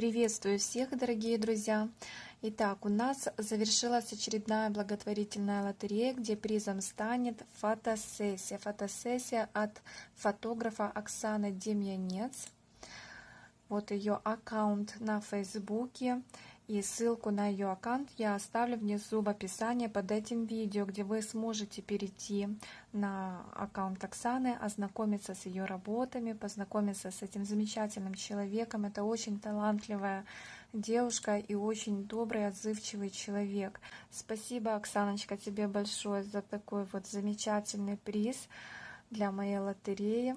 Приветствую всех, дорогие друзья! Итак, у нас завершилась очередная благотворительная лотерея, где призом станет фотосессия. Фотосессия от фотографа Оксаны Демьянец. Вот ее аккаунт на Фейсбуке. И ссылку на ее аккаунт я оставлю внизу в описании под этим видео, где вы сможете перейти на аккаунт Оксаны, ознакомиться с ее работами, познакомиться с этим замечательным человеком. Это очень талантливая девушка и очень добрый, отзывчивый человек. Спасибо, Оксаночка, тебе большое за такой вот замечательный приз для моей лотереи.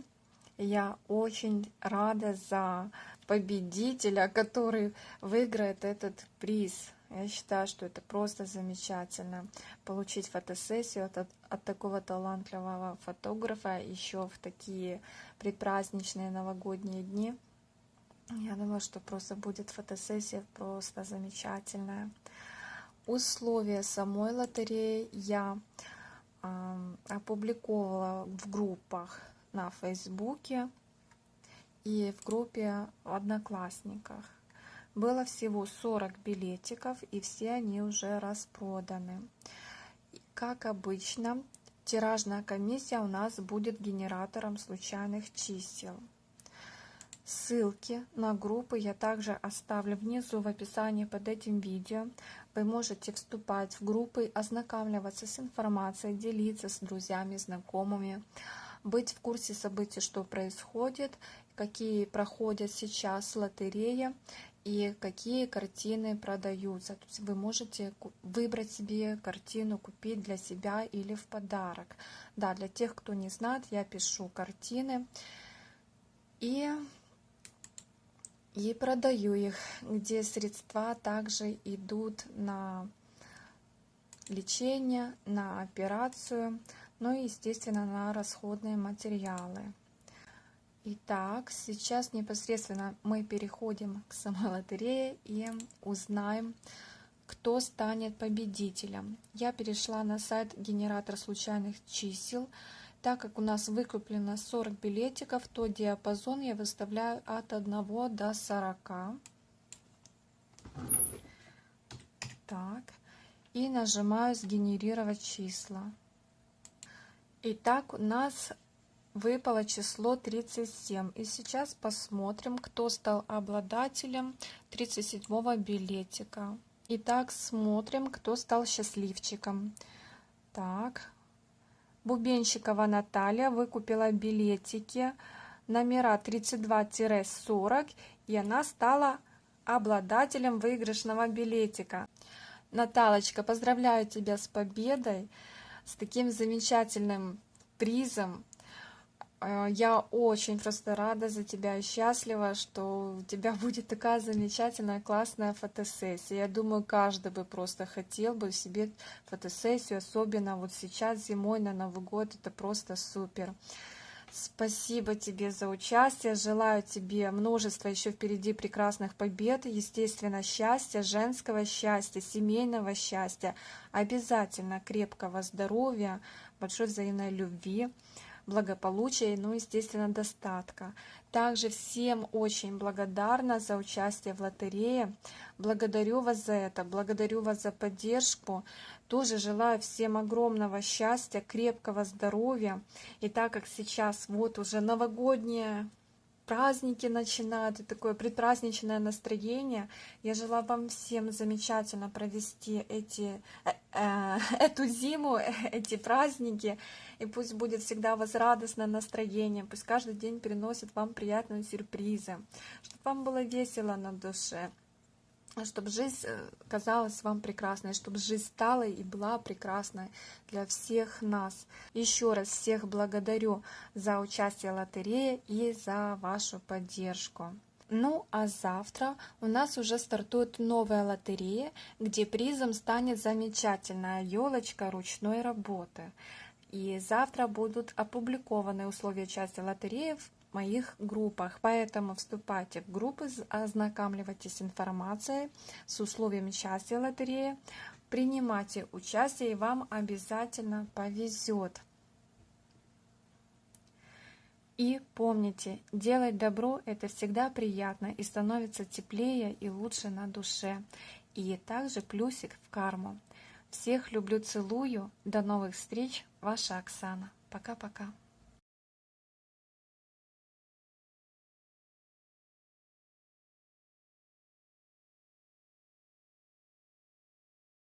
Я очень рада за победителя, который выиграет этот приз. Я считаю, что это просто замечательно. Получить фотосессию от, от такого талантливого фотографа еще в такие предпраздничные новогодние дни. Я думаю, что просто будет фотосессия просто замечательная. Условия самой лотереи я э, опубликовала в группах на Фейсбуке и в группе в Одноклассниках. Было всего 40 билетиков, и все они уже распроданы. Как обычно, тиражная комиссия у нас будет генератором случайных чисел. Ссылки на группы я также оставлю внизу в описании под этим видео. Вы можете вступать в группы, ознакомливаться с информацией, делиться с друзьями, знакомыми, быть в курсе событий, что происходит, какие проходят сейчас лотереи и какие картины продаются. То есть вы можете выбрать себе картину, купить для себя или в подарок. Да, для тех, кто не знает, я пишу картины и, и продаю их, где средства также идут на лечение, на операцию, ну и, естественно, на расходные материалы. Итак, сейчас непосредственно мы переходим к самой лотерее и узнаем, кто станет победителем. Я перешла на сайт генератор случайных чисел. Так как у нас выкуплено 40 билетиков, то диапазон я выставляю от 1 до 40. Так. И нажимаю «Сгенерировать числа». Итак, у нас выпало число 37. И сейчас посмотрим, кто стал обладателем 37 билетика. Итак, смотрим, кто стал счастливчиком. Так, Бубенщикова Наталья выкупила билетики номера 32-40, и она стала обладателем выигрышного билетика. Наталочка, поздравляю тебя с победой, с таким замечательным призом. Э, я очень просто рада за тебя и счастлива, что у тебя будет такая замечательная, классная фотосессия. Я думаю, каждый бы просто хотел бы себе фотосессию, особенно вот сейчас зимой на Новый год, это просто супер. Спасибо тебе за участие. Желаю тебе множество еще впереди прекрасных побед, естественно, счастья, женского счастья, семейного счастья, обязательно крепкого здоровья, большой взаимной любви благополучия и, ну, естественно, достатка. Также всем очень благодарна за участие в лотерее. Благодарю вас за это, благодарю вас за поддержку. Тоже желаю всем огромного счастья, крепкого здоровья. И так как сейчас вот уже новогодняя праздники начинают, и такое предпраздничное настроение. Я желаю вам всем замечательно провести эти, э, э, эту зиму, эти праздники, и пусть будет всегда у вас радостное настроение, пусть каждый день приносит вам приятные сюрпризы, чтобы вам было весело на душе чтобы жизнь э, казалась вам прекрасной, чтобы жизнь стала и была прекрасной для всех нас. Еще раз всех благодарю за участие в лотерее и за вашу поддержку. Ну а завтра у нас уже стартует новая лотерея, где призом станет замечательная елочка ручной работы. И завтра будут опубликованы условия участия в лотерее моих группах. Поэтому вступайте в группы, ознакомливайтесь с информацией, с условиями участия в лотерее, принимайте участие, и вам обязательно повезет. И помните, делать добро – это всегда приятно и становится теплее и лучше на душе. И также плюсик в карму. Всех люблю, целую. До новых встреч. Ваша Оксана. Пока-пока.